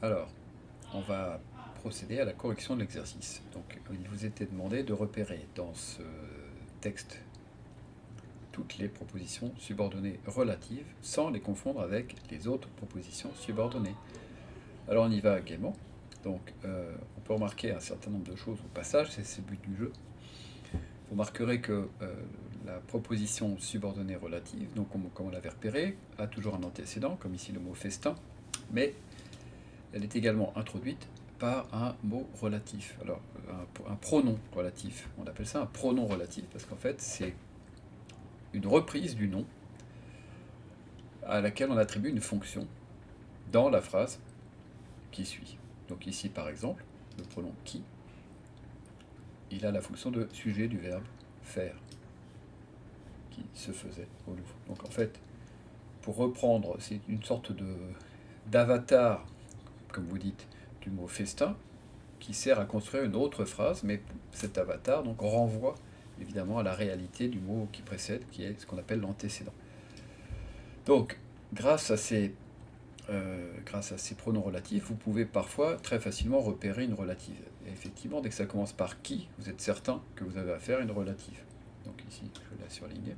Alors, on va procéder à la correction de l'exercice. Donc, il vous était demandé de repérer dans ce texte toutes les propositions subordonnées relatives sans les confondre avec les autres propositions subordonnées. Alors, on y va gaiement. Donc, euh, on peut remarquer un certain nombre de choses au passage, c'est le but du jeu. Vous remarquerez que euh, la proposition subordonnée relative, donc comme, on l'avait repéré, a toujours un antécédent, comme ici le mot festin, mais elle est également introduite par un mot relatif. Alors, un, pronom relatif. On appelle ça un pronom relatif parce qu'en fait, c'est une reprise du nom à laquelle on attribue une fonction dans la phrase qui suit. Donc ici, par exemple, le pronom qui, il a la fonction de sujet du verbe faire, qui se faisait au Louvre. Donc en fait, pour reprendre, c'est une sorte d'avatar comme vous dites, du mot festin, qui sert à construire une autre phrase, mais cet avatar donc renvoie évidemment à la réalité du mot qui précède, qui est ce qu'on appelle l'antécédent. Donc, grâce à, ces, euh, pronoms relatifs, vous pouvez parfois très facilement repérer une relative. Et effectivement, dès que ça commence par qui, vous êtes certain que vous avez affaire à une relative. Donc ici, je vais la surligner.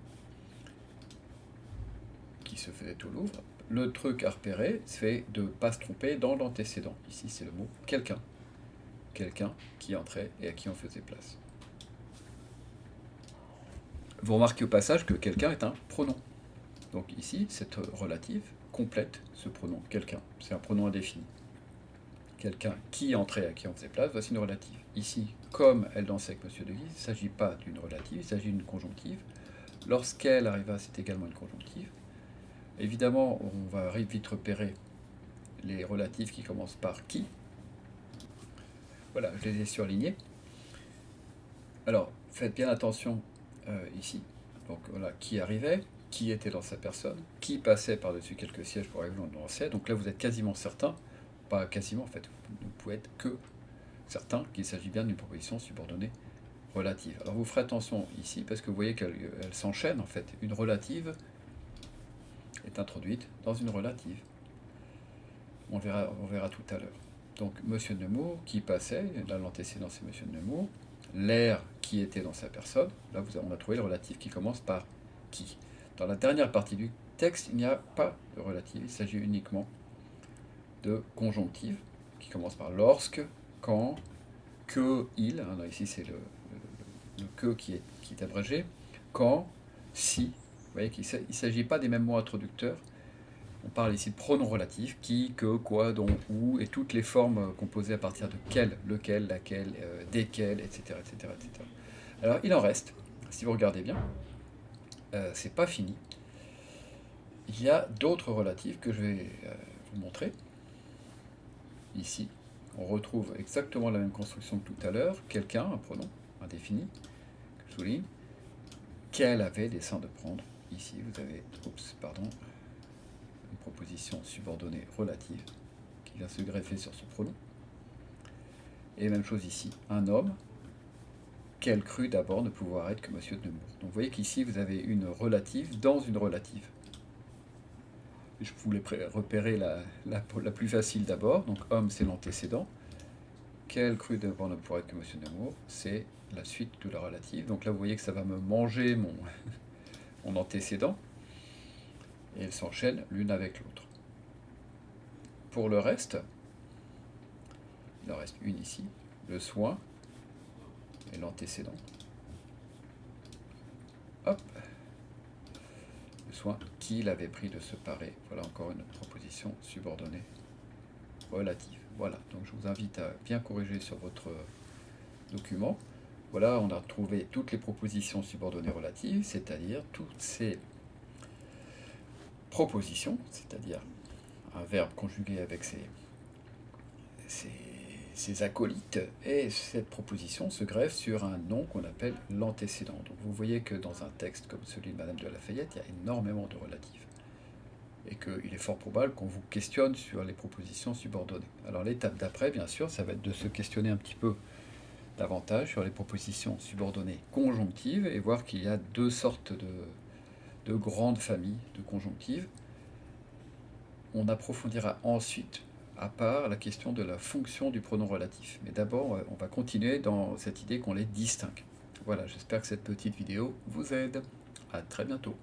Qui se faisait au Louvre le truc à repérer, c'est de ne pas se tromper dans l'antécédent. Ici, c'est le mot « quelqu'un ». Quelqu'un qui entrait et à qui on faisait place. Vous remarquez au passage que quelqu'un est un pronom. Donc ici, cette relative complète ce pronom « quelqu'un ». C'est un pronom indéfini. Quelqu'un qui entrait à qui on faisait place, voici une relative. Ici, comme elle dansait avec M. de Guise, il ne s'agit pas d'une relative, il s'agit d'une conjonctive. Lorsqu'elle arriva, c'est également une conjonctive. Évidemment, on va vite repérer les relatifs qui commencent par qui. Voilà, je les ai surlignés. Alors, faites bien attention euh, ici. Donc voilà, qui arrivait, qui était dans sa personne, qui passait par-dessus quelques sièges pour arriver dans le Donc là, vous êtes quasiment certain, pas quasiment en fait, vous pouvez être que certain qu'il s'agit bien d'une proposition subordonnée relative. Alors vous ferez attention ici, parce que vous voyez qu'elle s'enchaîne en fait. Une relative est introduite dans une relative. On verra, on verra tout à l'heure. Donc, Monsieur Nemours qui passait, là l'antécédent c'est Monsieur Nemours, l'air qui était dans sa personne, là vous, on a trouvé le relatif qui commence par qui. Dans la dernière partie du texte, il n'y a pas de relatif, il s'agit uniquement de conjonctive, qui commence par lorsque, quand, que, il, hein, ici c'est le, que qui est, qui est abrégé, quand, si, vous voyez qu'il ne s'agit pas des mêmes mots introducteurs. On parle ici de pronoms relatifs, qui, que, quoi, dont, où, et toutes les formes euh, composées à partir de quel, lequel, laquelle, euh, desquels, etc., etc., etc. Alors, il en reste, si vous regardez bien, euh, c'est pas fini. Il y a d'autres relatifs que je vais euh, vous montrer. Ici, on retrouve exactement la même construction que tout à l'heure. Quelqu'un, un pronom indéfini, que je souligne, qu'elle avait dessein de prendre Ici, vous avez oups, pardon, une proposition subordonnée relative qui vient se greffer sur ce pronom. Et même chose ici, un homme, qu'elle crut d'abord ne pouvoir être que Monsieur de Nemours. Donc vous voyez qu'ici, vous avez une relative dans une relative. Je voulais repérer la, la, plus facile d'abord. Donc homme, c'est l'antécédent. Qu'elle crut d'abord ne pouvoir être que Monsieur Nemours, c'est la suite de la relative. Donc là, vous voyez que ça va me manger mon, mon antécédent, et elles s'enchaînent l'une avec l'autre. Pour le reste, il en reste une ici, le soin et l'antécédent. Hop Le soin qu'il avait pris de se parer. Voilà encore une proposition subordonnée relative. Voilà, donc je vous invite à bien corriger sur votre document. Voilà, on a retrouvé toutes les propositions subordonnées relatives, c'est-à-dire toutes ces propositions, c'est-à-dire un verbe conjugué avec ses, ses, acolytes, et cette proposition se greffe sur un nom qu'on appelle l'antécédent. Donc vous voyez que dans un texte comme celui de Madame de Lafayette, il y a énormément de relatifs, et qu'il est fort probable qu'on vous questionne sur les propositions subordonnées. Alors l'étape d'après, bien sûr, ça va être de se questionner un petit peu sur les propositions subordonnées conjonctives et voir qu'il y a deux sortes de, de grandes familles de conjonctives. On approfondira ensuite, à part la question de la fonction du pronom relatif. Mais d'abord, on va continuer dans cette idée qu'on les distingue. Voilà, j'espère que cette petite vidéo vous aide. À très bientôt.